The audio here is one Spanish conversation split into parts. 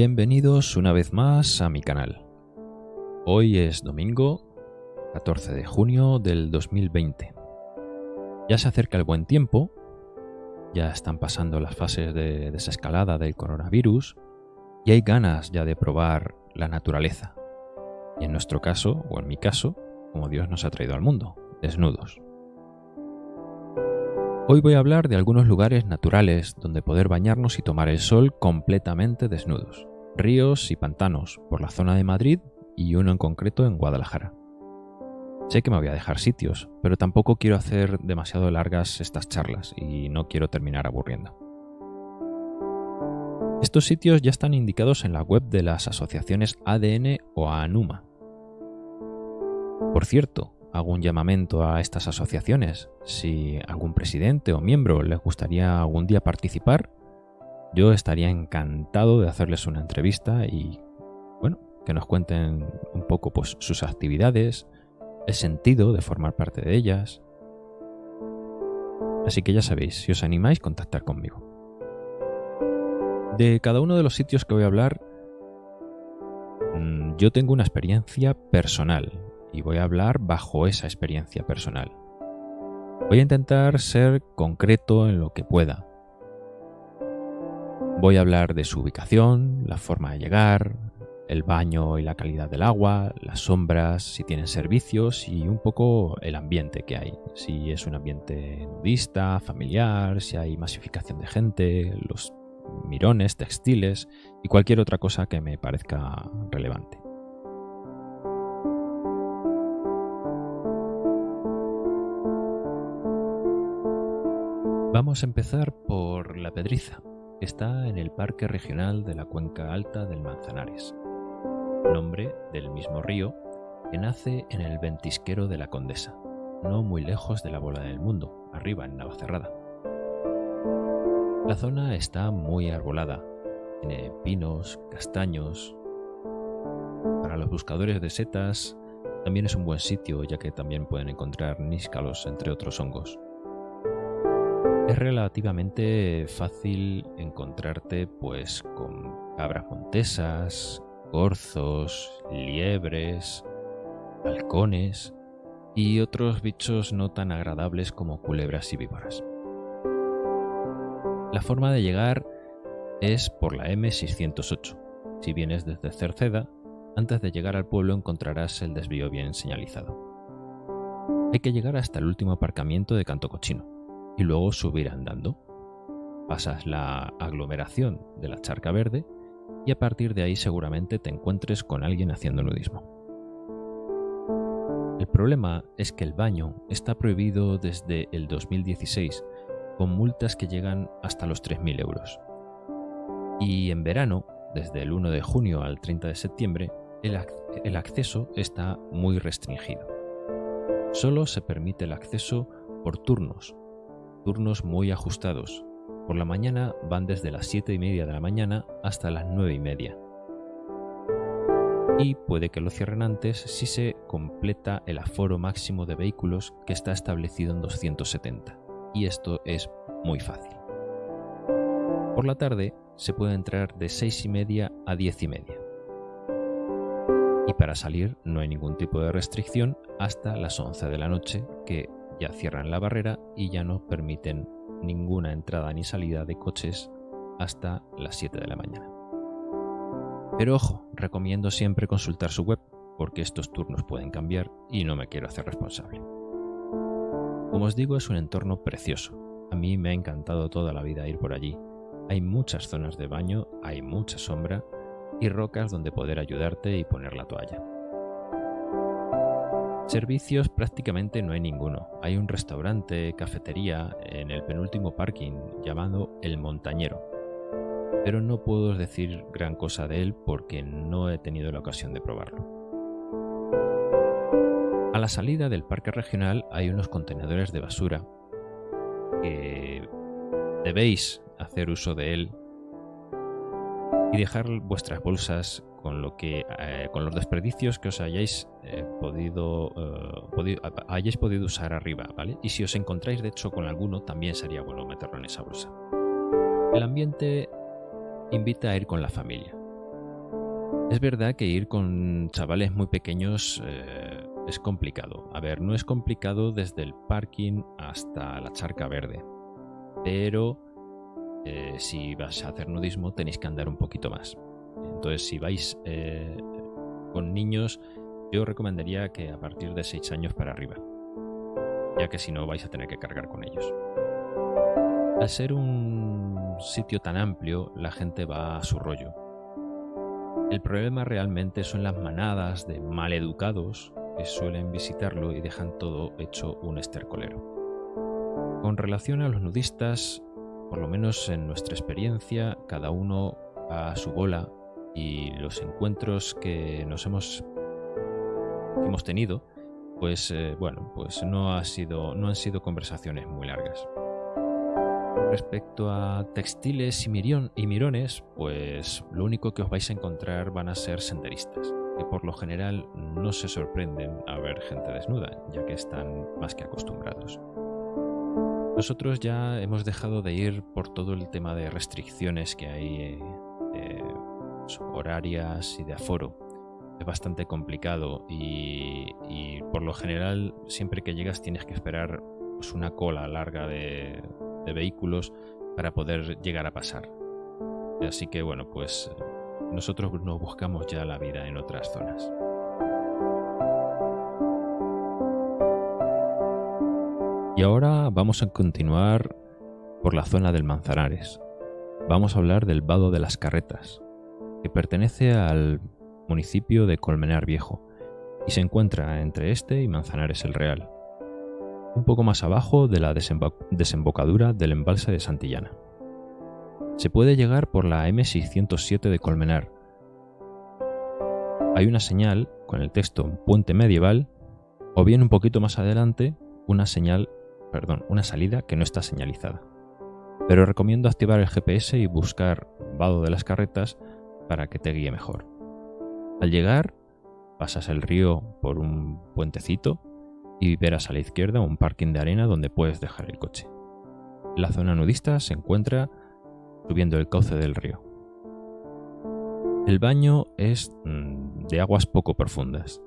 Bienvenidos una vez más a mi canal. Hoy es domingo 14 de junio del 2020. Ya se acerca el buen tiempo, ya están pasando las fases de desescalada del coronavirus y hay ganas ya de probar la naturaleza. Y en nuestro caso, o en mi caso, como Dios nos ha traído al mundo, desnudos. Hoy voy a hablar de algunos lugares naturales donde poder bañarnos y tomar el sol completamente desnudos. Ríos y pantanos por la zona de Madrid y uno en concreto en Guadalajara. Sé que me voy a dejar sitios, pero tampoco quiero hacer demasiado largas estas charlas y no quiero terminar aburriendo. Estos sitios ya están indicados en la web de las asociaciones ADN o ANUMA. Por cierto, hago llamamiento a estas asociaciones. Si algún presidente o miembro les gustaría algún día participar, yo estaría encantado de hacerles una entrevista y, bueno, que nos cuenten un poco pues, sus actividades, el sentido de formar parte de ellas. Así que ya sabéis, si os animáis, contactar conmigo. De cada uno de los sitios que voy a hablar, mm, yo tengo una experiencia personal, y voy a hablar bajo esa experiencia personal. Voy a intentar ser concreto en lo que pueda. Voy a hablar de su ubicación, la forma de llegar, el baño y la calidad del agua, las sombras, si tienen servicios y un poco el ambiente que hay. Si es un ambiente nudista, familiar, si hay masificación de gente, los mirones, textiles y cualquier otra cosa que me parezca relevante. Vamos a empezar por La Pedriza, está en el Parque Regional de la Cuenca Alta del Manzanares, nombre del mismo río que nace en el ventisquero de la Condesa, no muy lejos de la Bola del Mundo, arriba en Navacerrada. La zona está muy arbolada, tiene pinos, castaños. Para los buscadores de setas también es un buen sitio ya que también pueden encontrar níscalos entre otros hongos. Es relativamente fácil encontrarte pues con cabras montesas, corzos, liebres, halcones y otros bichos no tan agradables como culebras y víboras. La forma de llegar es por la M608. Si vienes desde Cerceda, antes de llegar al pueblo encontrarás el desvío bien señalizado. Hay que llegar hasta el último aparcamiento de Canto Cochino y luego subir andando. Pasas la aglomeración de la charca verde y a partir de ahí seguramente te encuentres con alguien haciendo nudismo. El problema es que el baño está prohibido desde el 2016 con multas que llegan hasta los 3.000 euros. Y en verano, desde el 1 de junio al 30 de septiembre, el, el acceso está muy restringido. Solo se permite el acceso por turnos, muy ajustados. Por la mañana van desde las 7 y media de la mañana hasta las 9 y media. Y puede que lo cierren antes si se completa el aforo máximo de vehículos que está establecido en 270. Y esto es muy fácil. Por la tarde se puede entrar de 6 y media a 10 y media. Y para salir no hay ningún tipo de restricción hasta las 11 de la noche, que ya cierran la barrera y ya no permiten ninguna entrada ni salida de coches hasta las 7 de la mañana. Pero ojo, recomiendo siempre consultar su web porque estos turnos pueden cambiar y no me quiero hacer responsable. Como os digo, es un entorno precioso. A mí me ha encantado toda la vida ir por allí. Hay muchas zonas de baño, hay mucha sombra y rocas donde poder ayudarte y poner la toalla. Servicios prácticamente no hay ninguno. Hay un restaurante, cafetería en el penúltimo parking llamado El Montañero. Pero no puedo decir gran cosa de él porque no he tenido la ocasión de probarlo. A la salida del parque regional hay unos contenedores de basura que debéis hacer uso de él y dejar vuestras bolsas con lo que eh, con los desperdicios que os hayáis eh, podido, eh, hayáis podido usar arriba, ¿vale? Y si os encontráis de hecho con alguno, también sería bueno meterlo en esa bolsa. El ambiente invita a ir con la familia. Es verdad que ir con chavales muy pequeños es complicado. A ver, no es complicado desde el parking hasta la charca verde. Pero si vas a hacer nudismo tenéis que andar un poquito más. Entonces, si vais eh, con niños, yo recomendaría que a partir de 6 años para arriba, ya que si no vais a tener que cargar con ellos. Al ser un sitio tan amplio, la gente va a su rollo. El problema realmente son las manadas de maleducados que suelen visitarlo y dejan todo hecho un estercolero. Con relación a los nudistas, por lo menos en nuestra experiencia, cada uno a su bola y los encuentros que nos hemos, hemos tenido, pues eh, bueno, pues no, ha sido, no han sido conversaciones muy largas. Respecto a textiles y, y mirones, pues lo único que os vais a encontrar van a ser senderistas, que por lo general no se sorprenden a ver gente desnuda, ya que están más que acostumbrados. Nosotros ya hemos dejado de ir por todo el tema de restricciones que hay eh, horarias y de aforo. Es bastante complicado y, por lo general siempre que llegas tienes que esperar pues, una cola larga de, de vehículos para poder llegar a pasar. Así que bueno, pues nosotros nos buscamos ya la vida en otras zonas. Y ahora vamos a continuar por la zona del Manzanares. Vamos a hablar del Vado de las Carretas, que pertenece al municipio de Colmenar Viejo y se encuentra entre este y Manzanares el Real, un poco más abajo de la desembocadura del embalse de Santillana. Se puede llegar por la M607 de Colmenar. Hay una señal con el texto Puente Medieval o bien un poquito más adelante una señal perdón, una salida que no está señalizada. Pero recomiendo activar el GPS y buscar Vado de las Carretas para que te guíe mejor. Al llegar, pasas el río por un puentecito y verás a la izquierda un parking de arena donde puedes dejar el coche. La zona nudista se encuentra subiendo el cauce del río. El baño es mm, de aguas poco profundas.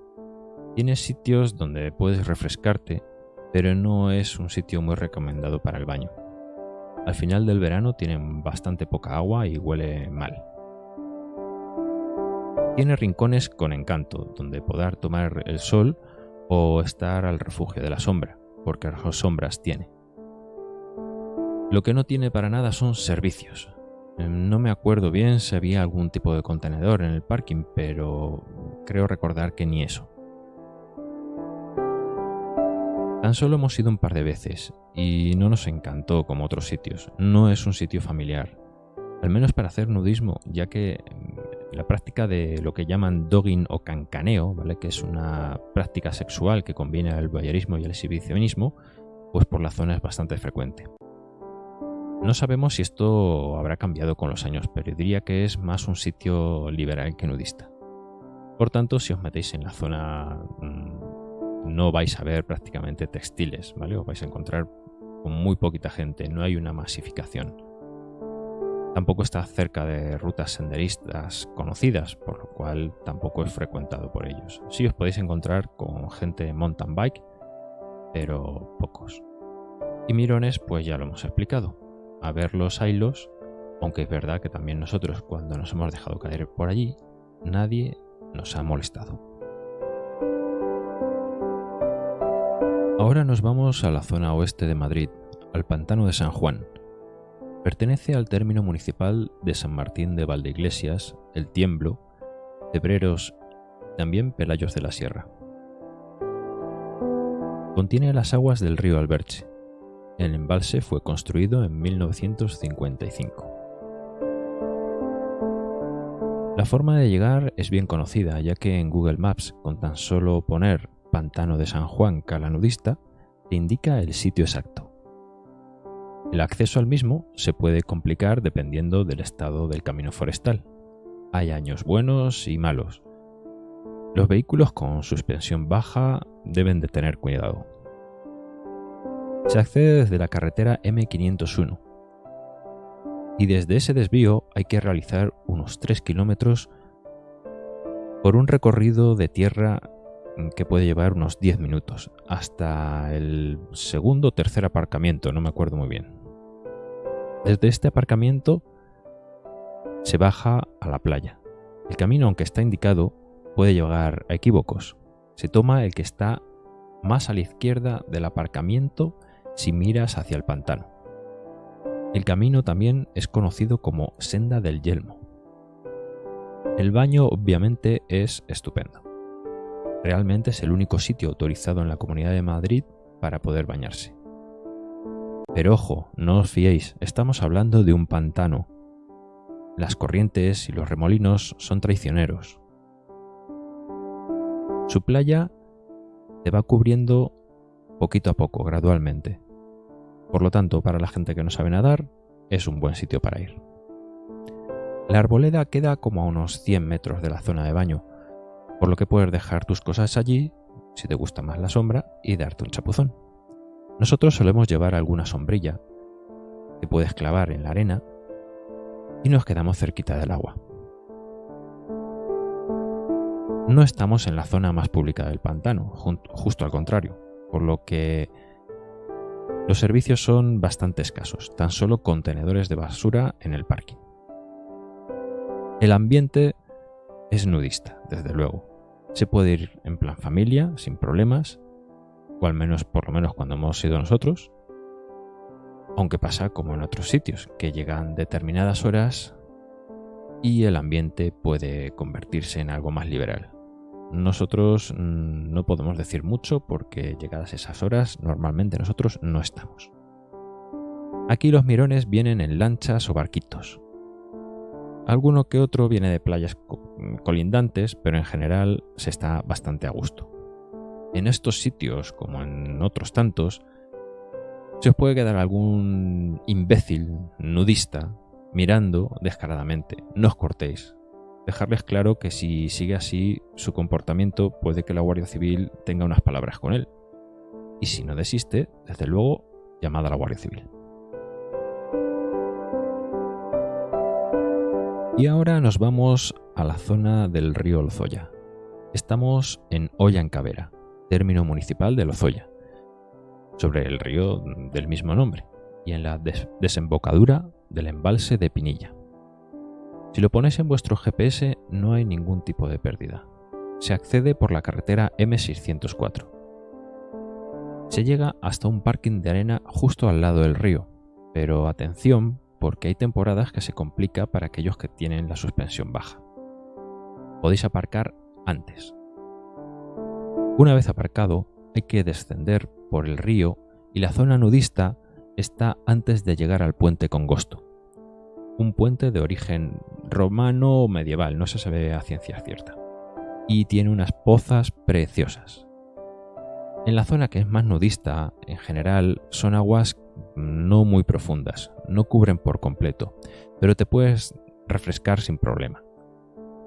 Tienes sitios donde puedes refrescarte pero no es un sitio muy recomendado para el baño. Al final del verano tienen bastante poca agua y huele mal. Tiene rincones con encanto, donde poder tomar el sol o estar al refugio de la sombra, porque las sombras tiene. Lo que no tiene para nada son servicios. No me acuerdo bien si había algún tipo de contenedor en el parking, pero creo recordar que ni eso. Tan solo hemos ido un par de veces y no nos encantó como otros sitios. No es un sitio familiar. Al menos para hacer nudismo, ya que la práctica de lo que llaman dogging o cancaneo, ¿vale? que es una práctica sexual que combina el voyeurismo y el exhibicionismo, pues por la zona es bastante frecuente. No sabemos si esto habrá cambiado con los años, pero diría que es más un sitio liberal que nudista. Por tanto, si os metéis en la zona mm, no vais a ver prácticamente textiles, ¿vale? Os vais a encontrar con muy poquita gente, no hay una masificación. Tampoco está cerca de rutas senderistas conocidas, por lo cual tampoco es frecuentado por ellos. Sí os podéis encontrar con gente mountain bike, pero pocos. Y mirones, pues ya lo hemos explicado. A ver los hilos, aunque es verdad que también nosotros cuando nos hemos dejado caer por allí, nadie nos ha molestado. Ahora nos vamos a la zona oeste de Madrid, al pantano de San Juan. Pertenece al término municipal de San Martín de Valdeiglesias, El Tiemblo, Cebreros, también Pelayos de la Sierra. Contiene las aguas del río Alberche. El embalse fue construido en 1955. La forma de llegar es bien conocida, ya que en Google Maps, con tan solo poner Pantano de San Juan Calanudista te indica el sitio exacto. El acceso al mismo se puede complicar dependiendo del estado del camino forestal. Hay años buenos y malos. Los vehículos con suspensión baja deben de tener cuidado. Se accede desde la carretera M501 y desde ese desvío hay que realizar unos 3 kilómetros por un recorrido de tierra que puede llevar unos 10 minutos, hasta el segundo o tercer aparcamiento, no me acuerdo muy bien. Desde este aparcamiento se baja a la playa. El camino, aunque está indicado, puede llegar a equívocos. Se toma el que está más a la izquierda del aparcamiento si miras hacia el pantano. El camino también es conocido como Senda del Yelmo. El baño obviamente es estupendo. Realmente es el único sitio autorizado en la Comunidad de Madrid para poder bañarse. Pero ojo, no os fiéis, estamos hablando de un pantano. Las corrientes y los remolinos son traicioneros. Su playa te va cubriendo poquito a poco, gradualmente. Por lo tanto, para la gente que no sabe nadar, es un buen sitio para ir. La arboleda queda como a unos 100 metros de la zona de baño, por lo que puedes dejar tus cosas allí, si te gusta más la sombra, y darte un chapuzón. Nosotros solemos llevar alguna sombrilla que puedes clavar en la arena y nos quedamos cerquita del agua. No estamos en la zona más pública del pantano, justo al contrario, por lo que los servicios son bastante escasos, tan solo contenedores de basura en el parking. El ambiente es nudista, desde luego, se puede ir en plan familia, sin problemas, o al menos por lo menos cuando hemos ido nosotros, aunque pasa como en otros sitios, que llegan determinadas horas y el ambiente puede convertirse en algo más liberal. Nosotros mm, no podemos decir mucho porque llegadas esas horas normalmente nosotros no estamos. Aquí los mirones vienen en lanchas o barquitos, Alguno que otro viene de playas colindantes, pero en general se está bastante a gusto. En estos sitios, como en otros tantos, se os puede quedar algún imbécil nudista mirando descaradamente. No os cortéis. Dejarles claro que si sigue así su comportamiento puede que la Guardia Civil tenga unas palabras con él. Y si no desiste, desde luego, llamad a la Guardia Civil. Y ahora nos vamos a la zona del río Lozoya. Estamos en Ollancavera, término municipal de Lozoya, sobre el río del mismo nombre, y en la desembocadura del embalse de Pinilla. Si lo ponéis en vuestro GPS no hay ningún tipo de pérdida. Se accede por la carretera M604. Se llega hasta un parking de arena justo al lado del río, pero atención porque hay temporadas que se complica para aquellos que tienen la suspensión baja. Podéis aparcar antes. Una vez aparcado, hay que descender por el río y la zona nudista está antes de llegar al puente Congosto. Un puente de origen romano o medieval, no se sabe a ciencia cierta. Y tiene unas pozas preciosas. En la zona que es más nudista, en general, son aguas no muy profundas, no cubren por completo, pero te puedes refrescar sin problema.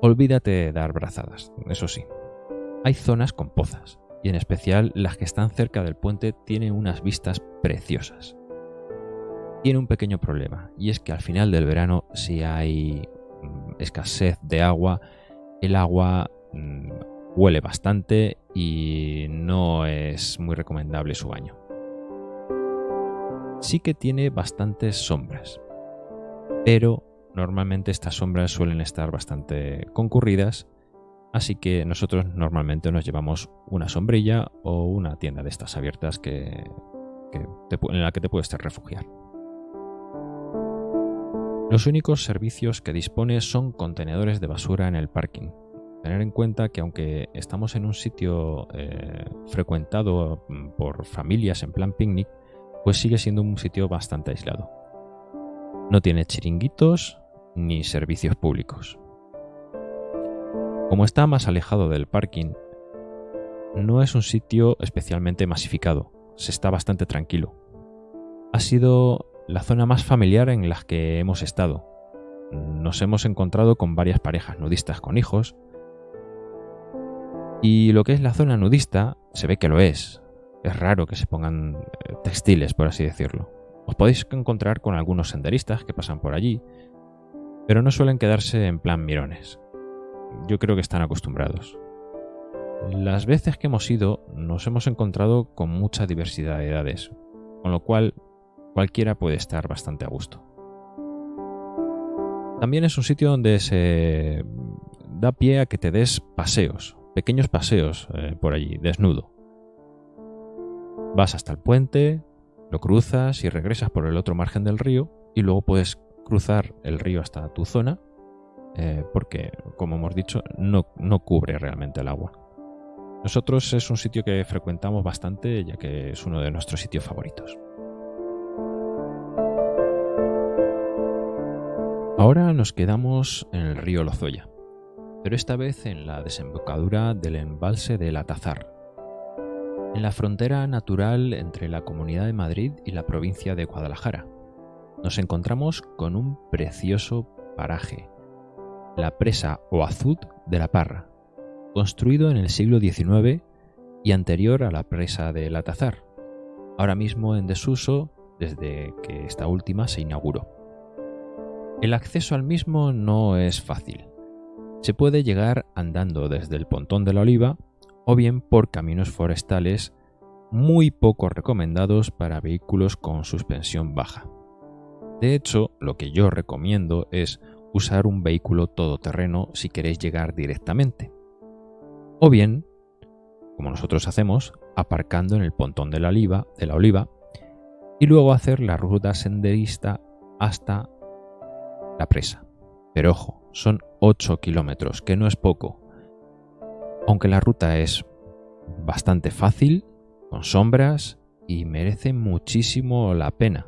Olvídate de dar brazadas, eso sí. Hay zonas con pozas, y en especial las que están cerca del puente tienen unas vistas preciosas. Tiene un pequeño problema, y es que al final del verano, si hay mm, escasez de agua, el agua mm, huele bastante y no es muy recomendable su baño. Sí que tiene bastantes sombras, pero normalmente estas sombras suelen estar bastante concurridas, así que nosotros normalmente nos llevamos una sombrilla o una tienda de estas abiertas que, en la que te puedes refugiar. Los únicos servicios que dispone son contenedores de basura en el parking, tener en cuenta que aunque estamos en un sitio eh, frecuentado mm, por familias en plan picnic, pues sigue siendo un sitio bastante aislado. No tiene chiringuitos ni servicios públicos. Como está más alejado del parking, no es un sitio especialmente masificado, se está bastante tranquilo. Ha sido la zona más familiar en la que hemos estado. Nos hemos encontrado con varias parejas nudistas con hijos, y lo que es la zona nudista, se ve que lo es. Es raro que se pongan eh, textiles, por así decirlo. Os podéis encontrar con algunos senderistas que pasan por allí, pero no suelen quedarse en plan mirones. Yo creo que están acostumbrados. Las veces que hemos ido nos hemos encontrado con mucha diversidad de edades, con lo cual cualquiera puede estar bastante a gusto. También es un sitio donde se da pie a que te des paseos, pequeños paseos eh, por allí, desnudo. Vas hasta el puente, lo cruzas y regresas por el otro margen del río y luego puedes cruzar el río hasta tu zona eh, porque, como hemos dicho, no, no cubre realmente el agua. Nosotros es un sitio que frecuentamos bastante ya que es uno de nuestros sitios favoritos. Ahora nos quedamos en el río Lozoya, pero esta vez en la desembocadura del embalse del Atazar, en la frontera natural entre la Comunidad de Madrid y la provincia de Guadalajara. Nos encontramos con un precioso paraje, la presa o azud de la Parra, construido en el siglo XIX y anterior a la presa del Atazar, ahora mismo en desuso desde que esta última se inauguró. El acceso al mismo no es fácil. Se puede llegar andando desde el Pontón de la Oliva o bien por caminos forestales muy poco recomendados para vehículos con suspensión baja. De hecho, lo que yo recomiendo es usar un vehículo todoterreno si queréis llegar directamente. O bien, como nosotros hacemos, aparcando en el pontón de la oliva, y luego hacer la ruta senderista hasta la presa. Pero ojo, son 8 kilómetros, que no es poco. Aunque la ruta es bastante fácil, con sombras y merece muchísimo la pena.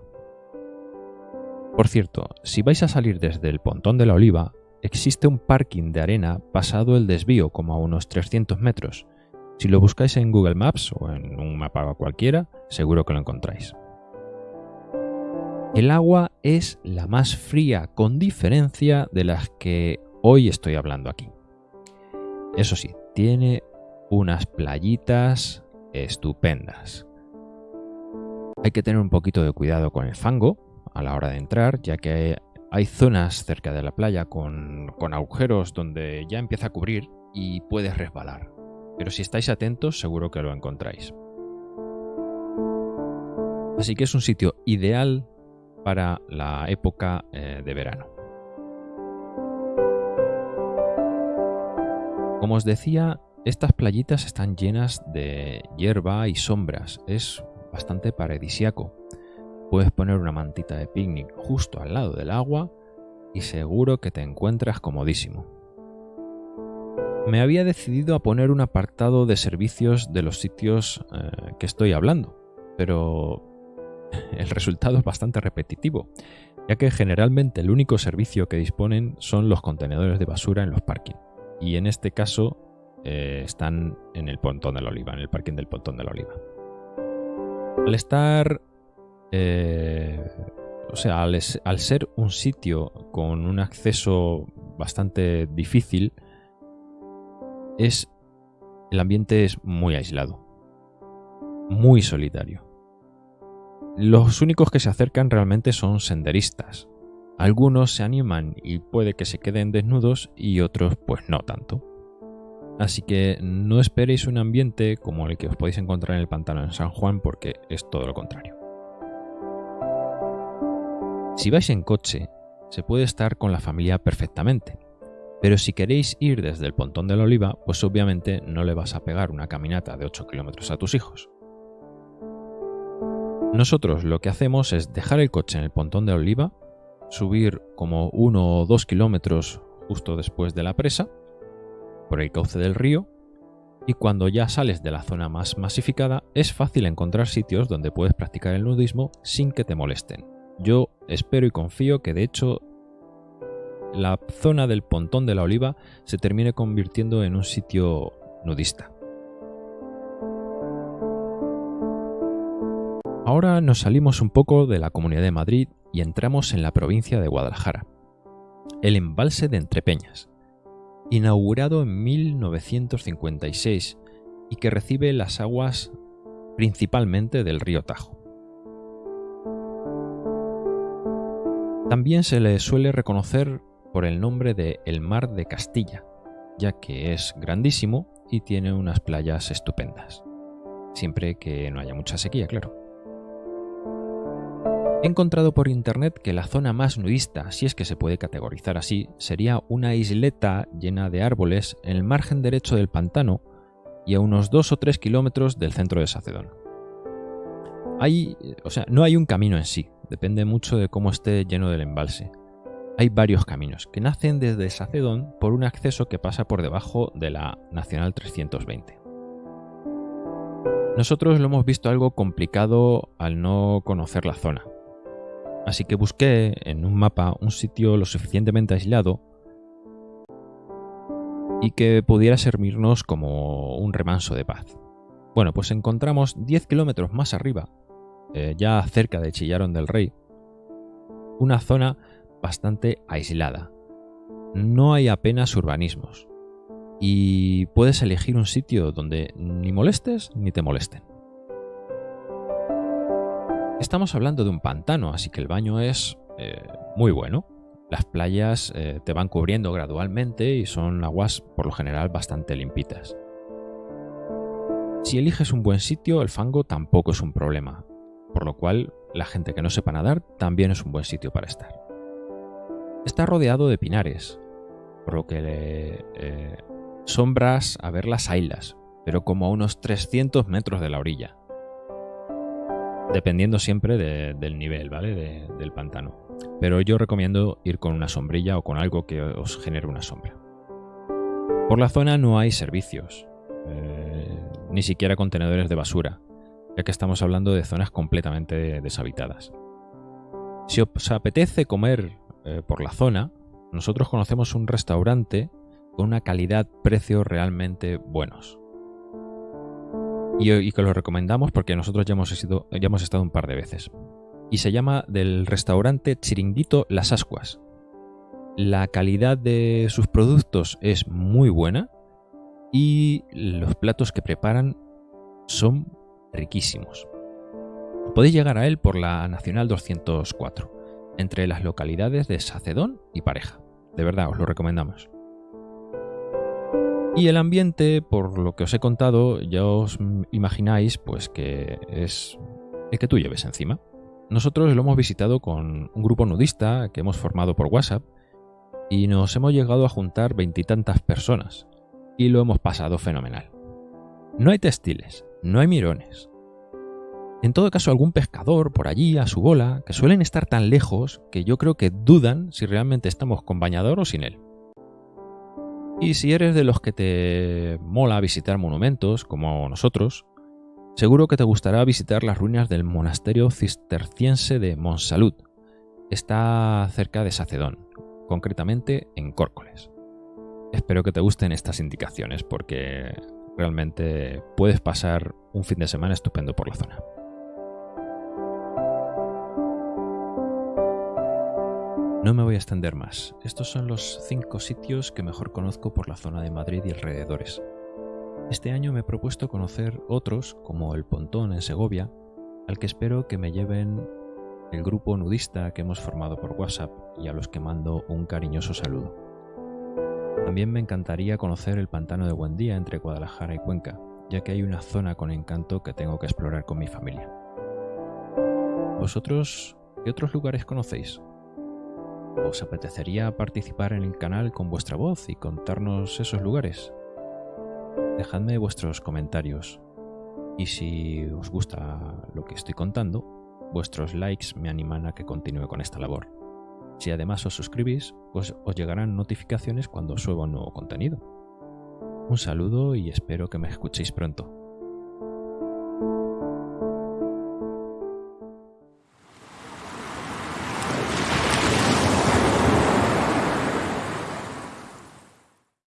Por cierto, si vais a salir desde el pontón de la oliva, existe un parking de arena pasado el desvío como a unos 300 metros. Si lo buscáis en Google Maps o en un mapa cualquiera, seguro que lo encontráis. El agua es la más fría con diferencia de las que hoy estoy hablando aquí. Eso sí, tiene unas playitas estupendas. Hay que tener un poquito de cuidado con el fango, a la hora de entrar, ya que hay zonas cerca de la playa con, agujeros donde ya empieza a cubrir y puedes resbalar. Pero si estáis atentos seguro que lo encontráis. Así que es un sitio ideal para la época eh, de verano. Como os decía, estas playitas están llenas de hierba y sombras. Es bastante paradisiaco. Puedes poner una mantita de picnic justo al lado del agua y seguro que te encuentras comodísimo. Me había decidido a poner un apartado de servicios de los sitios eh, que estoy hablando, pero el resultado es bastante repetitivo, ya que generalmente el único servicio que disponen son los contenedores de basura en los parkings, y en este caso eh, están en el Pontón de la Oliva, en el parking del Pontón de la Oliva. Al estar eh, o sea, al, ser un sitio con un acceso bastante difícil, es el ambiente es muy aislado, muy solitario. Los únicos que se acercan realmente son senderistas. Algunos se animan y puede que se queden desnudos y otros pues no tanto. Así que no esperéis un ambiente como el que os podéis encontrar en el pantano en San Juan porque es todo lo contrario. Si vais en coche, se puede estar con la familia perfectamente, pero si queréis ir desde el Pontón de la Oliva, pues obviamente no le vas a pegar una caminata de 8 kilómetros a tus hijos. Nosotros lo que hacemos es dejar el coche en el Pontón de la Oliva, subir como 1 o 2 kilómetros justo después de la presa, por el cauce del río, y cuando ya sales de la zona más masificada es fácil encontrar sitios donde puedes practicar el nudismo sin que te molesten. Yo espero y confío que de hecho la zona del pontón de la oliva se termine convirtiendo en un sitio nudista. Ahora nos salimos un poco de la Comunidad de Madrid y entramos en la provincia de Guadalajara. El embalse de Entrepeñas, inaugurado en 1956 y que recibe las aguas principalmente del río Tajo. También se le suele reconocer por el nombre de el Mar de Castilla, ya que es grandísimo y tiene unas playas estupendas. Siempre que no haya mucha sequía, claro. He encontrado por internet que la zona más nudista, si es que se puede categorizar así, sería una isleta llena de árboles en el margen derecho del pantano y a unos 2 o 3 kilómetros del centro de Sacedón. Hay, o sea, no hay un camino en sí, depende mucho de cómo esté lleno del embalse. Hay varios caminos que nacen desde Sacedón por un acceso que pasa por debajo de la Nacional 320. Nosotros lo hemos visto algo complicado al no conocer la zona. Así que busqué en un mapa un sitio lo suficientemente aislado y que pudiera servirnos como un remanso de paz. Bueno, pues encontramos 10 kilómetros más arriba, eh, ya cerca de Chillaron del Rey, una zona bastante aislada. No hay apenas urbanismos. Y puedes elegir un sitio donde ni molestes ni te molesten. Estamos hablando de un pantano, así que el baño es eh, muy bueno. Las playas eh, te van cubriendo gradualmente y son aguas por lo general bastante limpitas. Si eliges un buen sitio, el fango tampoco es un problema, por lo cual la gente que no sepa nadar también es un buen sitio para estar. Está rodeado de pinares, por lo que eh, sombras a ver las ailas, pero como a unos 300 metros de la orilla. Dependiendo siempre del nivel, ¿vale? del pantano. Pero yo recomiendo ir con una sombrilla o con algo que os genere una sombra. Por la zona no hay servicios, eh, ni siquiera contenedores de basura, ya que estamos hablando de zonas completamente deshabitadas. Si os apetece comer eh, por la zona, nosotros conocemos un restaurante con una calidad-precio realmente buenos. Y, que lo recomendamos porque nosotros ya hemos, ya hemos estado un par de veces. Y se llama del restaurante Chiringuito Las Ascuas. La calidad de sus productos es muy buena y los platos que preparan son riquísimos. Podéis llegar a él por la Nacional 204 entre las localidades de Sacedón y Pareja. De verdad, os lo recomendamos. Y el ambiente, por lo que os he contado, ya os imagináis pues que es el que tú lleves encima. Nosotros lo hemos visitado con un grupo nudista que hemos formado por WhatsApp y nos hemos llegado a juntar veintitantas personas y lo hemos pasado fenomenal. No hay textiles, no hay mirones, en todo caso, algún pescador por allí a su bola, que suelen estar tan lejos que yo creo que dudan si realmente estamos con bañador o sin él. Y si eres de los que te mola visitar monumentos, como nosotros, seguro que te gustará visitar las ruinas del monasterio cisterciense de Monsalud. Está cerca de Sacedón, concretamente en Córcoles. Espero que te gusten estas indicaciones porque realmente puedes pasar un fin de semana estupendo por la zona. No me voy a extender más. Estos son los cinco sitios que mejor conozco por la zona de Madrid y alrededores. Este año me he propuesto conocer otros, como el Pontón en Segovia, al que espero que me lleven el grupo nudista que hemos formado por WhatsApp y a los que mando un cariñoso saludo. También me encantaría conocer el pantano de Buendía entre Guadalajara y Cuenca, ya que hay una zona con encanto que tengo que explorar con mi familia. ¿Vosotros qué otros lugares conocéis? ¿Os apetecería participar en el canal con vuestra voz y contarnos esos lugares? Dejadme vuestros comentarios y si os gusta lo que estoy contando, vuestros likes me animan a que continúe con esta labor. Si además os suscribís, pues os llegarán notificaciones cuando suba un nuevo contenido. Un saludo y espero que me escuchéis pronto.